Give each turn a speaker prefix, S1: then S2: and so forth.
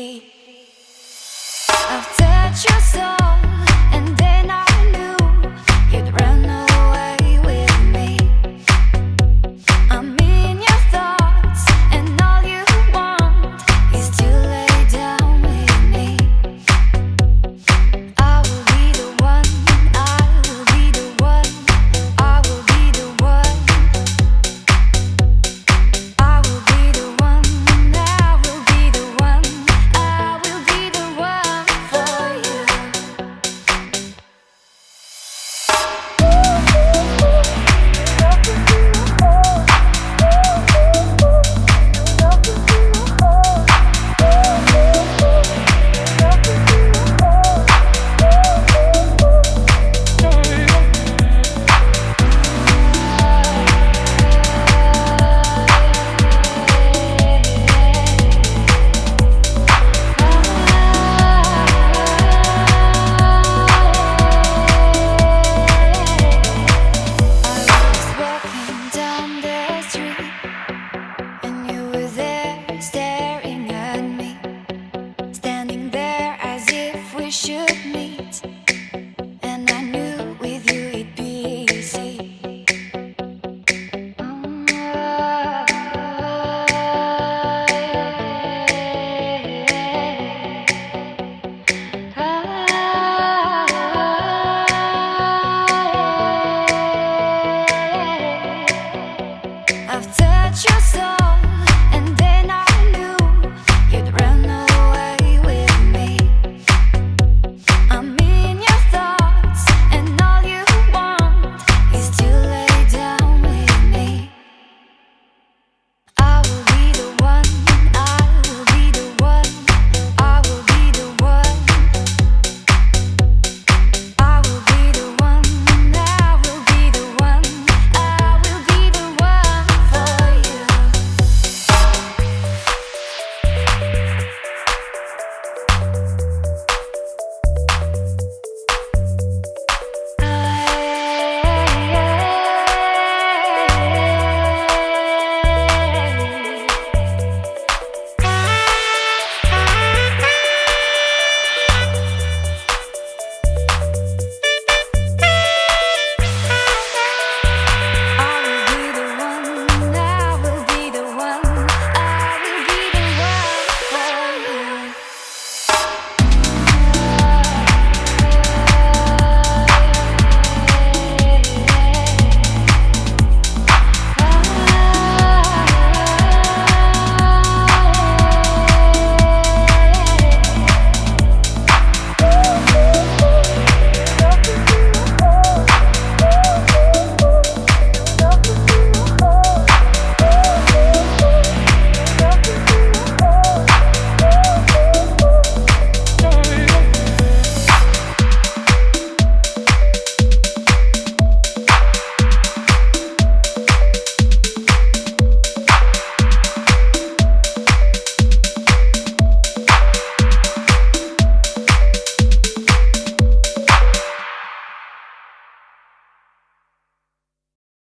S1: I've touched your soul.